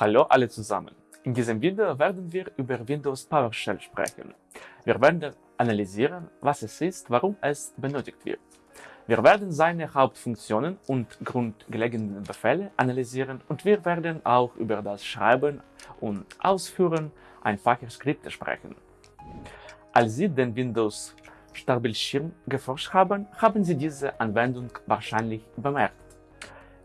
Hallo alle zusammen. In diesem Video werden wir über Windows PowerShell sprechen. Wir werden analysieren, was es ist, warum es benötigt wird. Wir werden seine Hauptfunktionen und grundlegenden Befehle analysieren und wir werden auch über das Schreiben und Ausführen einfacher Skripte sprechen. Als Sie den Windows Startbildschirm geforscht haben, haben Sie diese Anwendung wahrscheinlich bemerkt.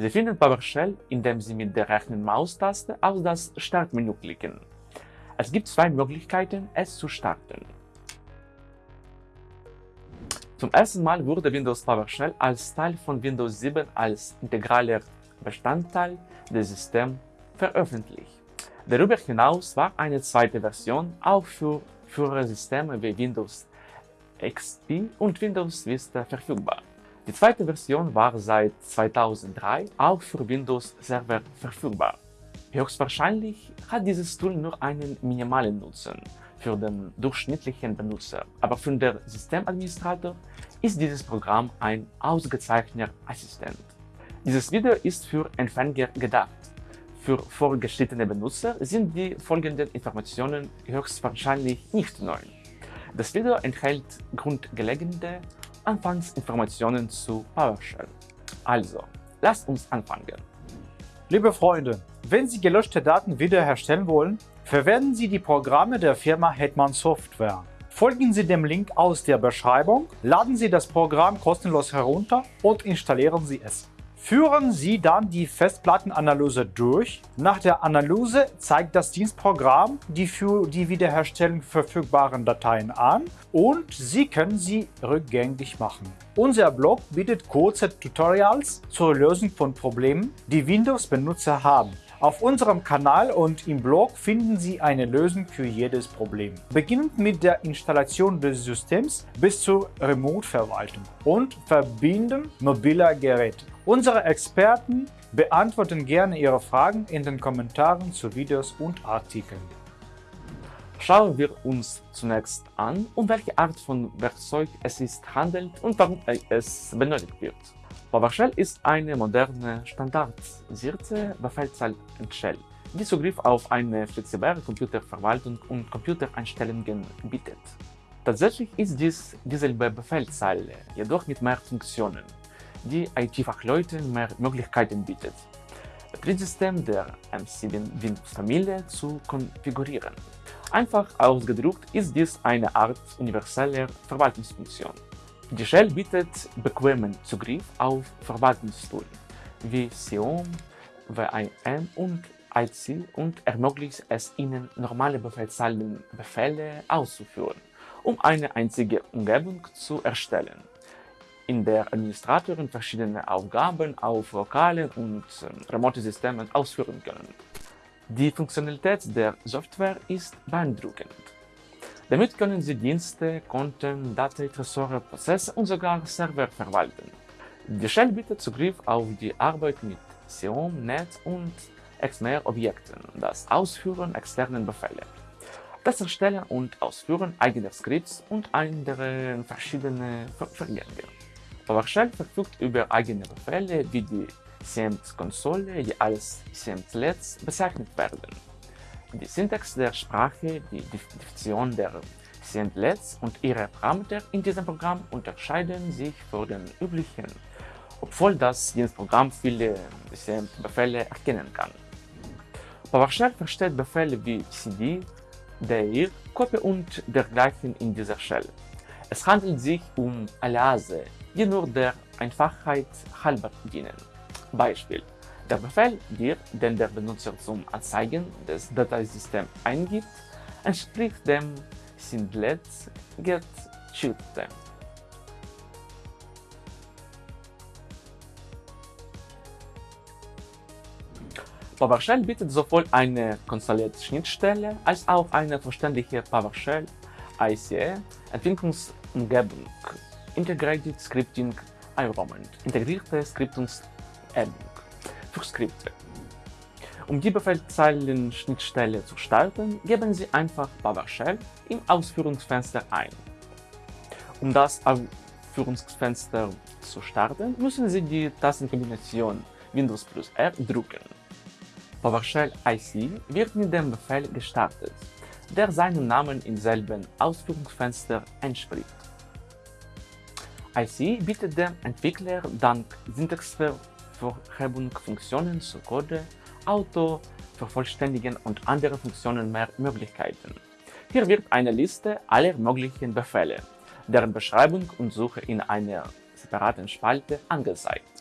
Sie finden PowerShell, indem Sie mit der rechten Maustaste auf das Startmenü klicken. Es gibt zwei Möglichkeiten, es zu starten. Zum ersten Mal wurde Windows PowerShell als Teil von Windows 7 als integraler Bestandteil des Systems veröffentlicht. Darüber hinaus war eine zweite Version auch für frühere Systeme wie Windows XP und Windows Vista verfügbar. Die zweite Version war seit 2003 auch für Windows Server verfügbar. Höchstwahrscheinlich hat dieses Tool nur einen minimalen Nutzen für den durchschnittlichen Benutzer, aber für den Systemadministrator ist dieses Programm ein ausgezeichneter Assistent. Dieses Video ist für Empfänger gedacht. Für vorgeschrittene Benutzer sind die folgenden Informationen höchstwahrscheinlich nicht neu. Das Video enthält grundlegende Anfangsinformationen zu PowerShell. Also, lasst uns anfangen. Liebe Freunde, wenn Sie gelöschte Daten wiederherstellen wollen, verwenden Sie die Programme der Firma Hetman Software. Folgen Sie dem Link aus der Beschreibung, laden Sie das Programm kostenlos herunter und installieren Sie es. Führen Sie dann die Festplattenanalyse durch. Nach der Analyse zeigt das Dienstprogramm die für die Wiederherstellung verfügbaren Dateien an und Sie können sie rückgängig machen. Unser Blog bietet kurze Tutorials zur Lösung von Problemen, die Windows-Benutzer haben. Auf unserem Kanal und im Blog finden Sie eine Lösung für jedes Problem. Beginnend mit der Installation des Systems bis zur Remote-Verwaltung und Verbinden mobiler Geräte. Unsere Experten beantworten gerne Ihre Fragen in den Kommentaren zu Videos und Artikeln. Schauen wir uns zunächst an, um welche Art von Werkzeug es ist handelt und warum es benötigt wird. PowerShell ist eine moderne, standardisierte Befehlszahl Shell, die Zugriff auf eine flexible Computerverwaltung und Computereinstellungen bietet. Tatsächlich ist dies dieselbe Befehlszeile, jedoch mit mehr Funktionen, die IT-Fachleuten mehr Möglichkeiten bietet, Betriebssystem der M7 Windows-Familie zu konfigurieren. Einfach ausgedrückt ist dies eine Art universeller Verwaltungsfunktion. Die Shell bietet bequemen Zugriff auf Verwaltungstools wie Xeon, WIM und IC und ermöglicht es Ihnen, normale Befehlszeilenbefehle auszuführen, um eine einzige Umgebung zu erstellen, in der Administratoren verschiedene Aufgaben auf lokalen und äh, remote Systemen ausführen können. Die Funktionalität der Software ist beeindruckend. Damit können Sie Dienste, Konten, Daten, Tresore, Prozesse und sogar Server verwalten. Die Shell bietet Zugriff auf die Arbeit mit Xeon, Net und XMR-Objekten, das Ausführen externer Befehle, das Erstellen und Ausführen eigener Skripts und andere verschiedene Vorgänge. PowerShell verfügt über eigene Befehle wie die XAMPP-Konsole, die als XAMPP-Lets bezeichnet werden. Die Syntax der Sprache, die Definition der Sendlets und ihre Parameter in diesem Programm unterscheiden sich von den üblichen, obwohl das Dienstprogramm viele Befehle erkennen kann. PowerShell versteht Befehle wie cd, dir, copy und dergleichen in dieser Shell. Es handelt sich um Aliase, die nur der Einfachheit halber dienen. Beispiel der Befehl dir, den der Benutzer zum Anzeigen des Dateisystems eingibt, entspricht dem Sindlet get Shooter. PowerShell bietet sowohl eine konsolierte Schnittstelle als auch eine vollständige PowerShell ICE Entwicklungsumgebung, Integrated Scripting Environment, integrierte Skriptungsumgebung für Skripte. Um die Befehlszeilen-Schnittstelle zu starten, geben Sie einfach PowerShell im Ausführungsfenster ein. Um das Ausführungsfenster zu starten, müssen Sie die Tastenkombination Windows plus R drücken. PowerShell IC wird mit dem Befehl gestartet, der seinem Namen im selben Ausführungsfenster entspricht. IC bietet dem Entwickler dank Syntaxvervorhebung Funktionen zu Code, Auto, Vervollständigen und anderen Funktionen mehr Möglichkeiten. Hier wird eine Liste aller möglichen Befehle, deren Beschreibung und Suche in einer separaten Spalte angezeigt.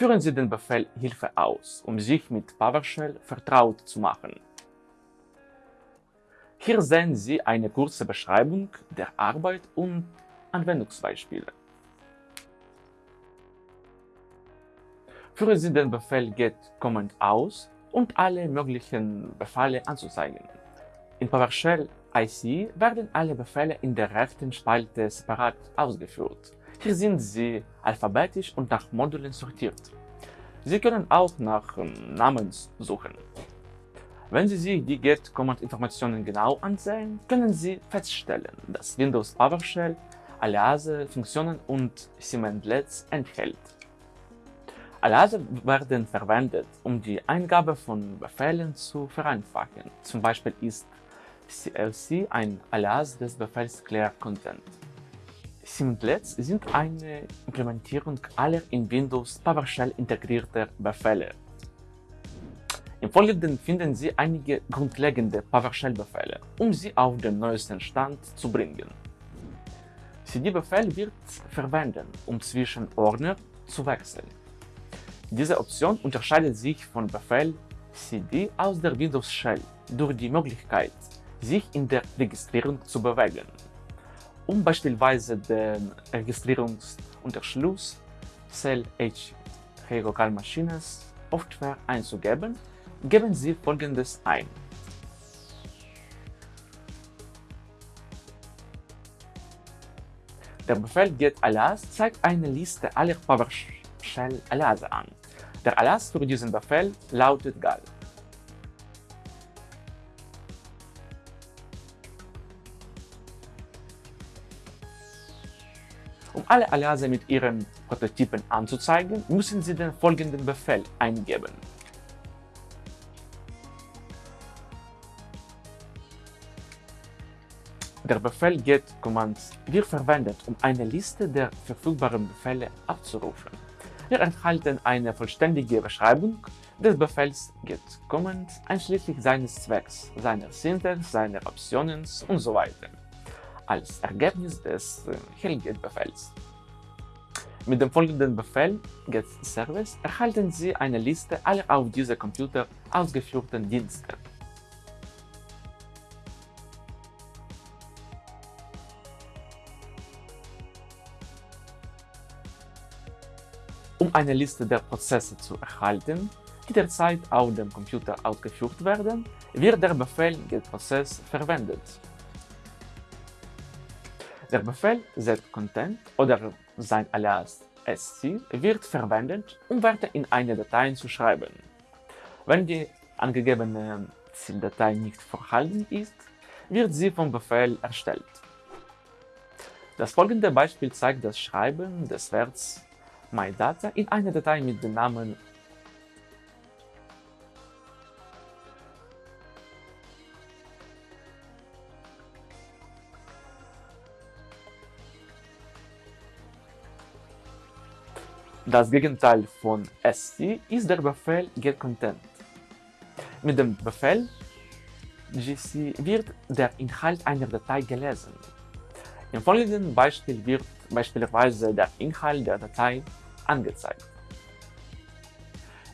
Führen Sie den Befehl Hilfe aus, um sich mit PowerShell vertraut zu machen. Hier sehen Sie eine kurze Beschreibung der Arbeit und Anwendungsbeispiele. Führen Sie den Befehl get command aus, um alle möglichen Befehle anzuzeigen. In PowerShell IC werden alle Befehle in der rechten Spalte separat ausgeführt. Hier sind sie alphabetisch und nach Modulen sortiert. Sie können auch nach ähm, Namen suchen. Wenn Sie sich die Get-Command-Informationen genau ansehen, können Sie feststellen, dass Windows PowerShell Aliase, Funktionen und Cmdlets enthält. Aliase werden verwendet, um die Eingabe von Befehlen zu vereinfachen. Zum Beispiel ist CLC ein Alias des Befehls clear content. Cmdlets sind eine Implementierung aller in Windows PowerShell integrierter Befehle. Im Folgenden finden Sie einige grundlegende PowerShell-Befehle, um sie auf den neuesten Stand zu bringen. cd-Befehl wird verwenden, um zwischen Ordner zu wechseln. Diese Option unterscheidet sich von Befehl cd aus der Windows Shell durch die Möglichkeit, sich in der Registrierung zu bewegen. Um beispielsweise den Registrierungsunterschluss Cell H Local Machines Software einzugeben, Geben Sie folgendes ein. Der Befehl get alias zeigt eine Liste aller PowerShell Aliase an. Der Alias für diesen Befehl lautet gal. Alle Aliase mit ihren Prototypen anzuzeigen, müssen Sie den folgenden Befehl eingeben. Der Befehl get commands wird verwendet, um eine Liste der verfügbaren Befehle abzurufen. Wir enthalten eine vollständige Beschreibung des Befehls get command einschließlich seines Zwecks, seiner Syntax, seiner Optionen usw. So als Ergebnis des äh, Helget-Befehls. Mit dem folgenden Befehl get service erhalten Sie eine Liste aller auf diesem Computer ausgeführten Dienste. Um eine Liste der Prozesse zu erhalten, die derzeit auf dem Computer ausgeführt werden, wird der Befehl getProcess verwendet. Der Befehl setContent oder sein Alias sc wird verwendet, um Werte in eine Datei zu schreiben. Wenn die angegebene Zieldatei nicht vorhanden ist, wird sie vom Befehl erstellt. Das folgende Beispiel zeigt das Schreiben des Werts MyData in eine Datei mit dem Namen Das Gegenteil von sc ist der Befehl getContent. Mit dem Befehl gc wird der Inhalt einer Datei gelesen. Im folgenden Beispiel wird beispielsweise der Inhalt der Datei angezeigt.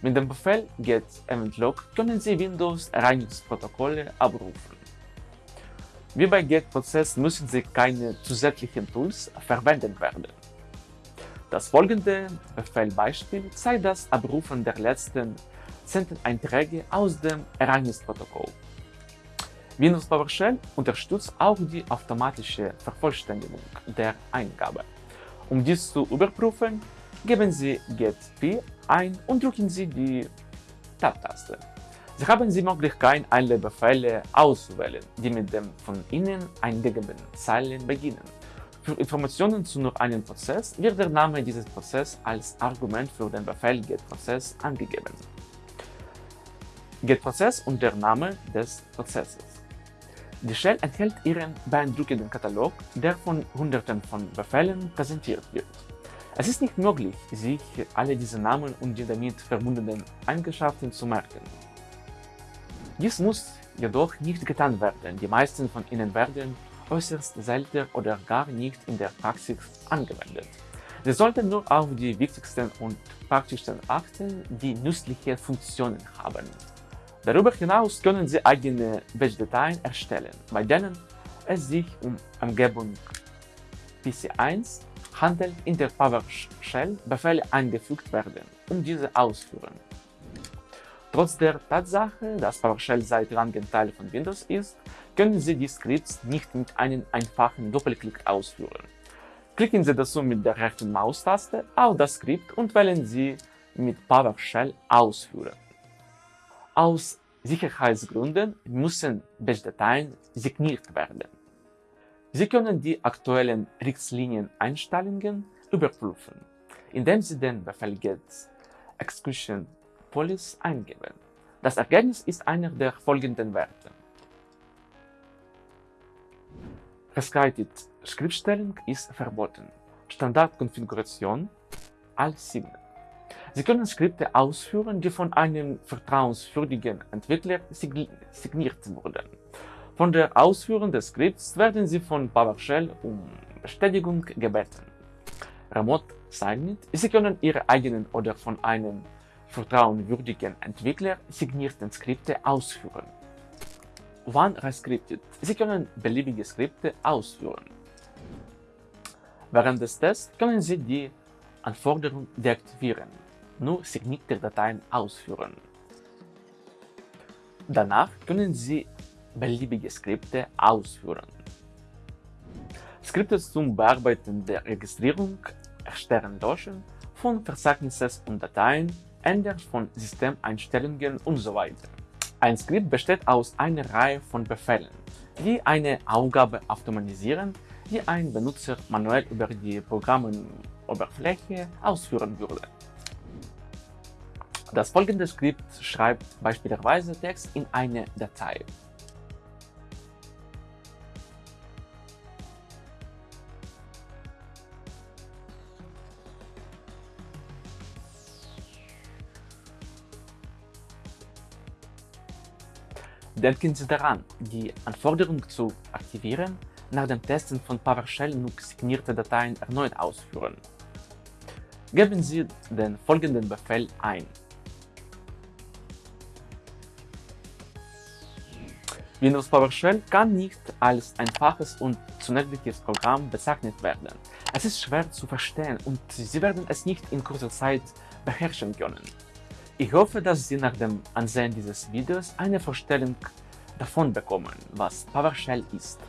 Mit dem Befehl get event-log können Sie Windows-Reinigungsprotokolle abrufen. Wie bei get-Prozess müssen Sie keine zusätzlichen Tools verwenden werden. Das folgende Befehlbeispiel zeigt das Abrufen der letzten 10 Einträge aus dem Reinigungsprotokoll. Windows PowerShell unterstützt auch die automatische Vervollständigung der Eingabe. Um dies zu überprüfen, Geben Sie get p ein und drücken Sie die Tab-Taste. Sie haben die Möglichkeit, alle Befehle auszuwählen, die mit dem von Ihnen eingegebenen Zeilen beginnen. Für Informationen zu nur einem Prozess wird der Name dieses Prozesses als Argument für den Befehl getProcess angegeben. getProcess und der Name des Prozesses. Die Shell enthält ihren beeindruckenden Katalog, der von Hunderten von Befehlen präsentiert wird. Es ist nicht möglich, sich alle diese Namen und die damit verbundenen Eigenschaften zu merken. Dies muss jedoch nicht getan werden, die meisten von ihnen werden äußerst selten oder gar nicht in der Praxis angewendet. Sie sollten nur auf die wichtigsten und praktischsten achten, die nützliche Funktionen haben. Darüber hinaus können Sie eigene Batch-Dateien erstellen, bei denen es sich um Umgebung PC1 handelt, in der PowerShell Befehle eingefügt werden, um diese auszuführen. Trotz der Tatsache, dass PowerShell seit langem Teil von Windows ist, können Sie die Skripts nicht mit einem einfachen Doppelklick ausführen. Klicken Sie dazu mit der rechten Maustaste auf das Skript und wählen Sie mit PowerShell Ausführen. Aus Sicherheitsgründen müssen Batch-Dateien signiert werden. Sie können die aktuellen Richtlinien-Einstellungen überprüfen, indem Sie den Befehl get execution police eingeben. Das Ergebnis ist einer der folgenden Werte. Rescrited Schriftstellung ist verboten. Standardkonfiguration als 7. Sie können Skripte ausführen, die von einem vertrauenswürdigen Entwickler signiert wurden. Von der Ausführung des Skripts werden Sie von PowerShell um Bestätigung gebeten. Remote Signed Sie können Ihre eigenen oder von einem vertrauenswürdigen Entwickler signierten Skripte ausführen. Wann rescripted Sie können beliebige Skripte ausführen. Während des Tests können Sie die Anforderung deaktivieren nur signierte Dateien ausführen. Danach können Sie beliebige Skripte ausführen. Skripte zum Bearbeiten der Registrierung, Erstellen Löschen von Verzeichnissen und Dateien, Ändern von Systemeinstellungen usw. So Ein Skript besteht aus einer Reihe von Befehlen, die eine Aufgabe automatisieren, die ein Benutzer manuell über die Programmoberfläche ausführen würde. Das folgende Skript schreibt beispielsweise Text in eine Datei. Denken Sie daran, die Anforderung zu aktivieren, nach dem Testen von PowerShell nur signierte Dateien erneut ausführen. Geben Sie den folgenden Befehl ein. Windows PowerShell kann nicht als einfaches und zunächliches Programm bezeichnet werden. Es ist schwer zu verstehen und Sie werden es nicht in kurzer Zeit beherrschen können. Ich hoffe, dass Sie nach dem Ansehen dieses Videos eine Vorstellung davon bekommen, was PowerShell ist.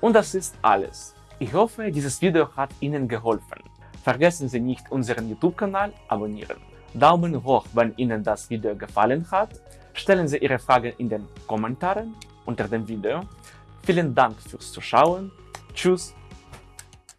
Und das ist alles. Ich hoffe, dieses Video hat Ihnen geholfen. Vergessen Sie nicht, unseren YouTube-Kanal abonnieren. Daumen hoch, wenn Ihnen das Video gefallen hat. Stellen Sie Ihre Fragen in den Kommentaren unter dem Video. Vielen Dank fürs Zuschauen. Tschüss